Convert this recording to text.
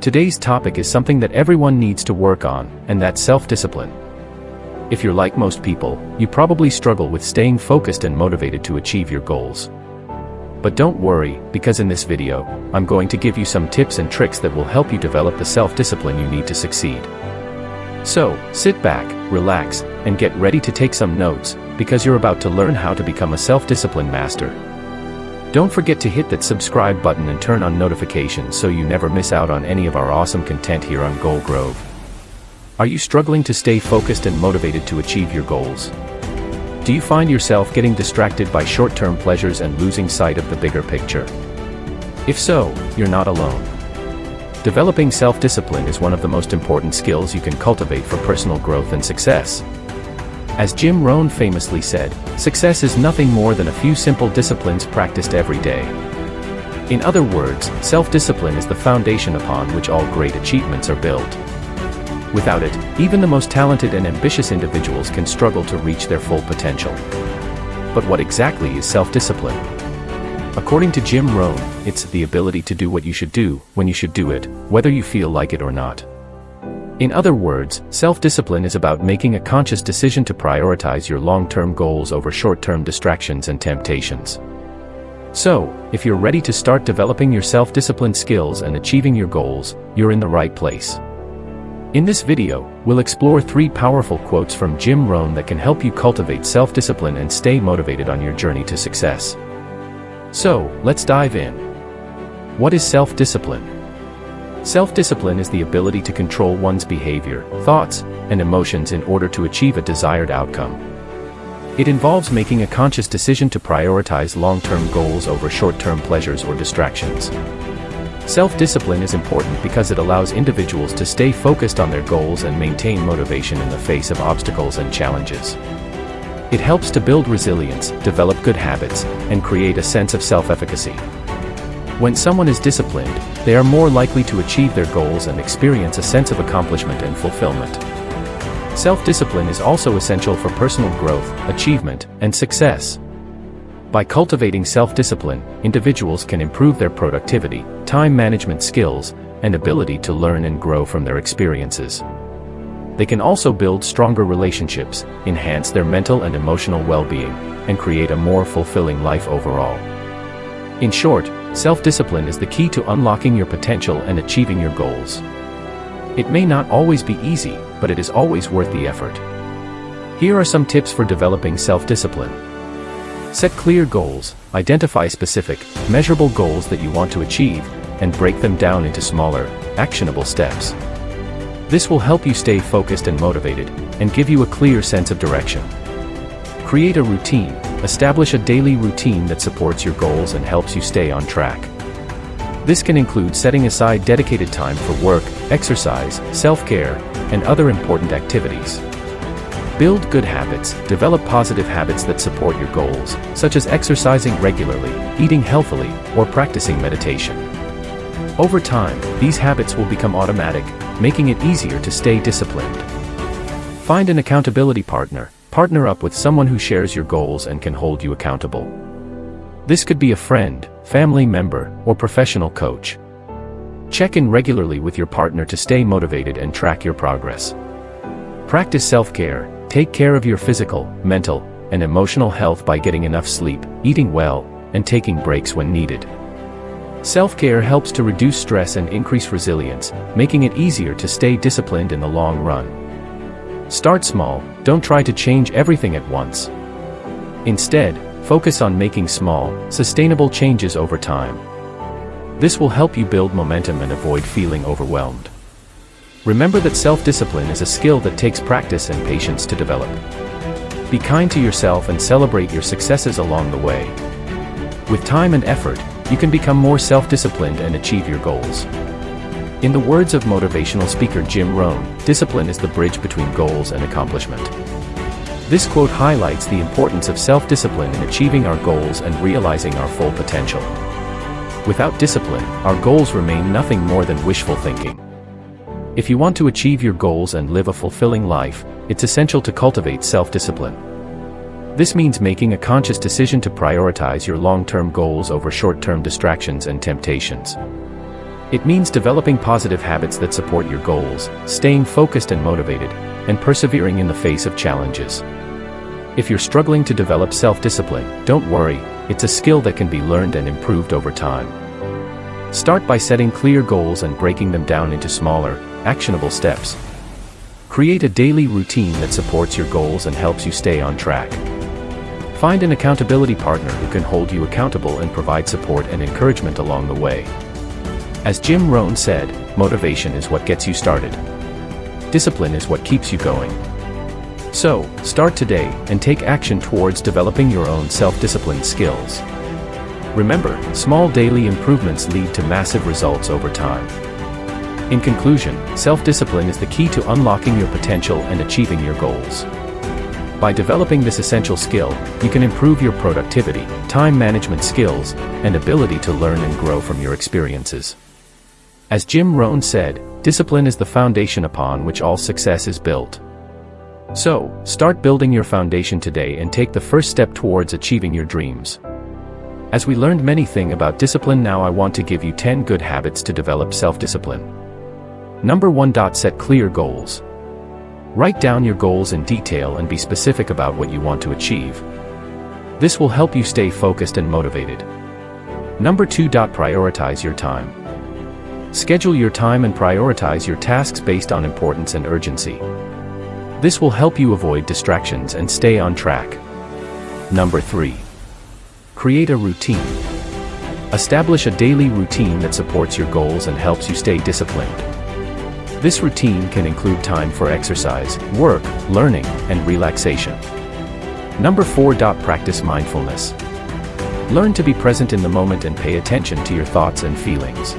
Today's topic is something that everyone needs to work on, and that's self-discipline. If you're like most people, you probably struggle with staying focused and motivated to achieve your goals. But don't worry, because in this video, I'm going to give you some tips and tricks that will help you develop the self-discipline you need to succeed. So, sit back, relax, and get ready to take some notes, because you're about to learn how to become a self-discipline master. Don't forget to hit that subscribe button and turn on notifications so you never miss out on any of our awesome content here on Goal Grove. Are you struggling to stay focused and motivated to achieve your goals? Do you find yourself getting distracted by short-term pleasures and losing sight of the bigger picture? If so, you're not alone. Developing self-discipline is one of the most important skills you can cultivate for personal growth and success. As Jim Rohn famously said, success is nothing more than a few simple disciplines practiced every day. In other words, self-discipline is the foundation upon which all great achievements are built. Without it, even the most talented and ambitious individuals can struggle to reach their full potential. But what exactly is self-discipline? According to Jim Rohn, it's the ability to do what you should do, when you should do it, whether you feel like it or not. In other words, self-discipline is about making a conscious decision to prioritize your long-term goals over short-term distractions and temptations. So, if you're ready to start developing your self-discipline skills and achieving your goals, you're in the right place. In this video, we'll explore three powerful quotes from Jim Rohn that can help you cultivate self-discipline and stay motivated on your journey to success. So, let's dive in. What is self-discipline? Self-discipline is the ability to control one's behavior, thoughts, and emotions in order to achieve a desired outcome. It involves making a conscious decision to prioritize long-term goals over short-term pleasures or distractions. Self-discipline is important because it allows individuals to stay focused on their goals and maintain motivation in the face of obstacles and challenges. It helps to build resilience, develop good habits, and create a sense of self-efficacy. When someone is disciplined, they are more likely to achieve their goals and experience a sense of accomplishment and fulfillment. Self-discipline is also essential for personal growth, achievement, and success. By cultivating self-discipline, individuals can improve their productivity, time management skills, and ability to learn and grow from their experiences. They can also build stronger relationships, enhance their mental and emotional well-being, and create a more fulfilling life overall. In short, self-discipline is the key to unlocking your potential and achieving your goals. It may not always be easy, but it is always worth the effort. Here are some tips for developing self-discipline. Set clear goals, identify specific, measurable goals that you want to achieve, and break them down into smaller, actionable steps. This will help you stay focused and motivated, and give you a clear sense of direction. Create a routine, Establish a daily routine that supports your goals and helps you stay on track. This can include setting aside dedicated time for work, exercise, self-care, and other important activities. Build good habits, develop positive habits that support your goals, such as exercising regularly, eating healthily, or practicing meditation. Over time, these habits will become automatic, making it easier to stay disciplined. Find an accountability partner, Partner up with someone who shares your goals and can hold you accountable. This could be a friend, family member, or professional coach. Check in regularly with your partner to stay motivated and track your progress. Practice self-care, take care of your physical, mental, and emotional health by getting enough sleep, eating well, and taking breaks when needed. Self-care helps to reduce stress and increase resilience, making it easier to stay disciplined in the long run. Start small, don't try to change everything at once. Instead, focus on making small, sustainable changes over time. This will help you build momentum and avoid feeling overwhelmed. Remember that self-discipline is a skill that takes practice and patience to develop. Be kind to yourself and celebrate your successes along the way. With time and effort, you can become more self-disciplined and achieve your goals. In the words of motivational speaker Jim Rohn, discipline is the bridge between goals and accomplishment. This quote highlights the importance of self-discipline in achieving our goals and realizing our full potential. Without discipline, our goals remain nothing more than wishful thinking. If you want to achieve your goals and live a fulfilling life, it's essential to cultivate self-discipline. This means making a conscious decision to prioritize your long-term goals over short-term distractions and temptations. It means developing positive habits that support your goals, staying focused and motivated, and persevering in the face of challenges. If you're struggling to develop self-discipline, don't worry, it's a skill that can be learned and improved over time. Start by setting clear goals and breaking them down into smaller, actionable steps. Create a daily routine that supports your goals and helps you stay on track. Find an accountability partner who can hold you accountable and provide support and encouragement along the way. As Jim Rohn said, motivation is what gets you started. Discipline is what keeps you going. So, start today and take action towards developing your own self-discipline skills. Remember, small daily improvements lead to massive results over time. In conclusion, self-discipline is the key to unlocking your potential and achieving your goals. By developing this essential skill, you can improve your productivity, time management skills, and ability to learn and grow from your experiences. As Jim Rohn said, discipline is the foundation upon which all success is built. So, start building your foundation today and take the first step towards achieving your dreams. As we learned many things about discipline now I want to give you 10 good habits to develop self-discipline. Number 1. Set clear goals. Write down your goals in detail and be specific about what you want to achieve. This will help you stay focused and motivated. Number 2. Prioritize your time. Schedule your time and prioritize your tasks based on importance and urgency. This will help you avoid distractions and stay on track. Number 3. Create a routine. Establish a daily routine that supports your goals and helps you stay disciplined. This routine can include time for exercise, work, learning, and relaxation. Number 4. Practice mindfulness. Learn to be present in the moment and pay attention to your thoughts and feelings.